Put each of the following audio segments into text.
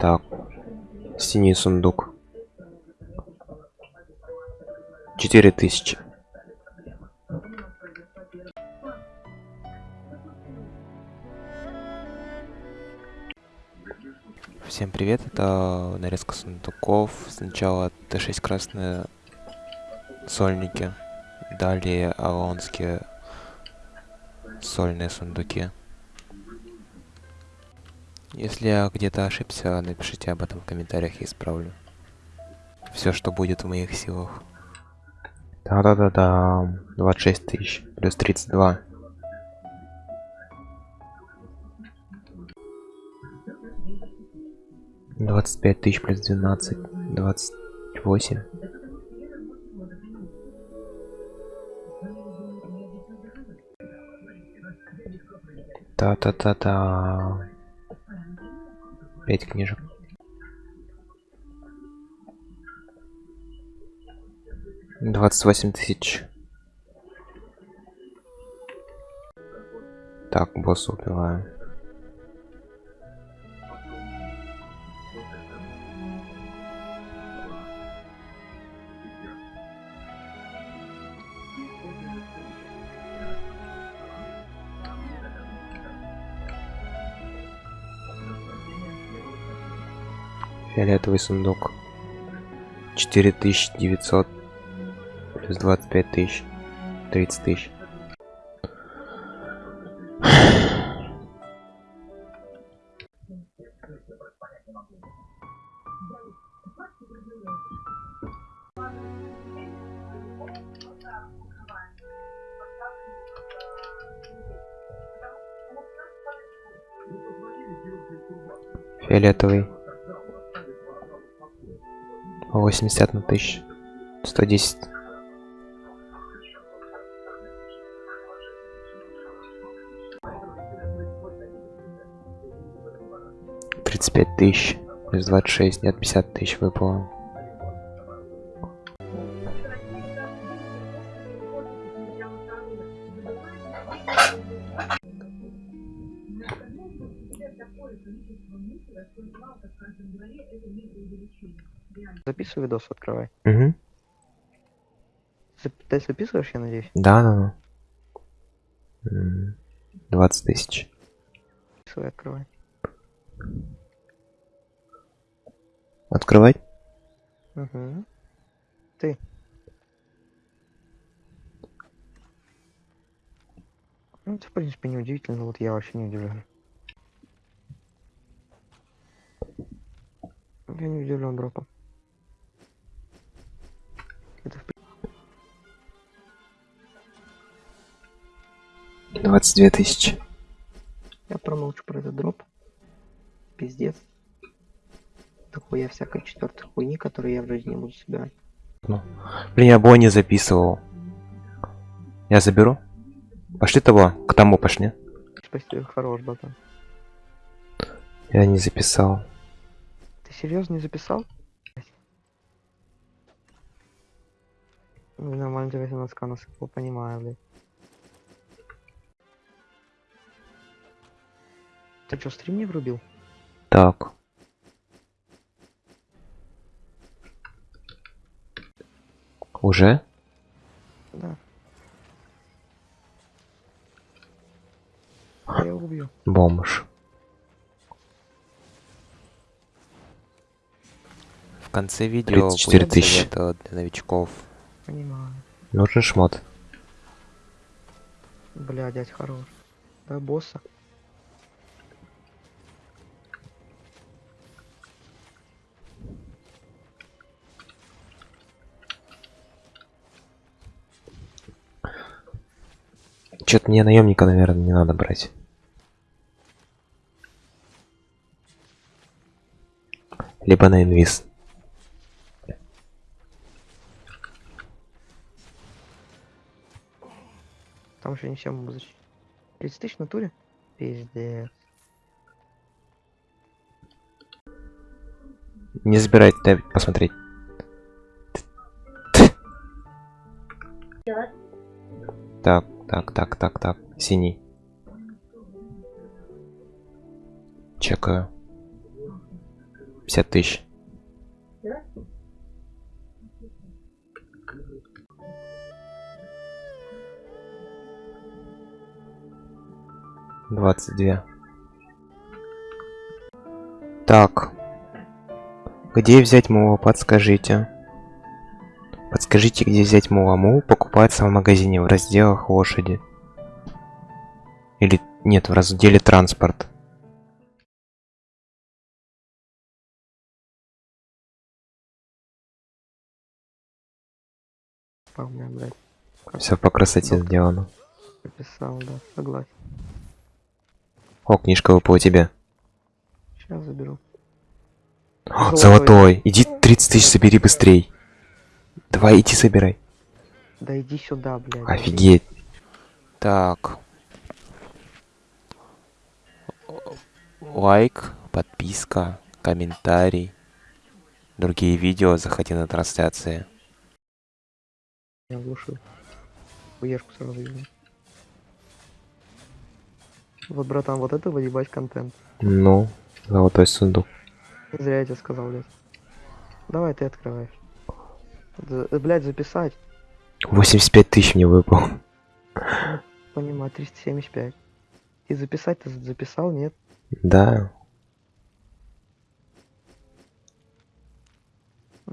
Так. Синий сундук. Четыре тысячи. Всем привет, это нарезка сундуков. Сначала Т6 красные сольники, далее алонские сольные сундуки. Если я где-то ошибся, напишите об этом в комментариях, я исправлю. Все, что будет в моих силах. Да-да-да-да. 26 тысяч. Плюс 32. Двадцать пять тысяч плюс двенадцать. Двадцать восемь. Та-та-та-та. Пять книжек. Двадцать восемь тысяч. Так, босса убиваем. Фиолетовый сундук. Четыре тысячи девятьсот плюс двадцать пять тысяч. Тридцать тысяч. Фиолетовый. 80 на 1000. 110. Тридцать пять тысяч плюс двадцать шесть нет пятьдесят тысяч выпало Записывай видос, открывай. угу. Зап- Ты записываешь, я надеюсь? да да да М, 20 тысяч Записывай, открывай. открывать Угу. Ты. Ну, это, в принципе, не удивительно, вот я вообще не удивлен. Я не удивлен дропом. Это в при- 22 тысячи Я промолчу про этот дроп. Пиздец. Дохуя всякой четвертой хуйни, которую я в жизни буду собирать. ну. блин я бой не записывал я заберу пошли того к тому пошли Спасибо, хорош, братан. я не записал серьезно не записал? Ну, нормально тебе 18 насыпал, понимаю, блядь. Ты что, стрим не врубил? так уже Да. Я убью. бомж в конце видео 34 будет тысячи. э, для новичков Понимаю. нужен шмот Бля, дядь хорош. Да, босса. Что-то мне наемника, наверное, не надо брать. Либо на инвиз. Там еще не все могу защитить. 30 тысяч в натуре? Пиздец. Не забирайте, дай посмотреть. Так, так, так, так, так. Синий. Чекаю. 50 тысяч. Двадцать две. Так. Где взять мула, подскажите. Подскажите, где взять мула. Мул покупается в магазине в разделах лошади. Или нет, в разделе транспорт. Все по красоте сделано. написал, да, согласен. О, книжка выпала тебе. Сейчас заберу. О, Золотой. золотой. Иди 30 тысяч собери быстрей. Давай, иди собирай. Да иди сюда, блядь. Офигеть. Так. Лайк, подписка, комментарий. Другие видео заходи на трансляции. Я глушил. Хуешку сразу вижу. Вот, братан, вот это выебать контент. Ну, золотой сундук. Не зря я тебе сказал, блядь. Давай ты открываешь. За- э, блядь, записать. 85 тысяч мне выпал. Понимаю, 375. И записать ты за- записал, нет? Да.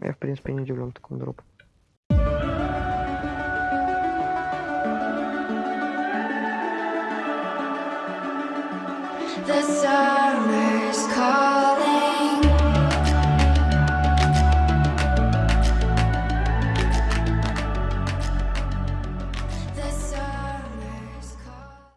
Я, в принципе, не удивлен такому дропу. The summer's calling.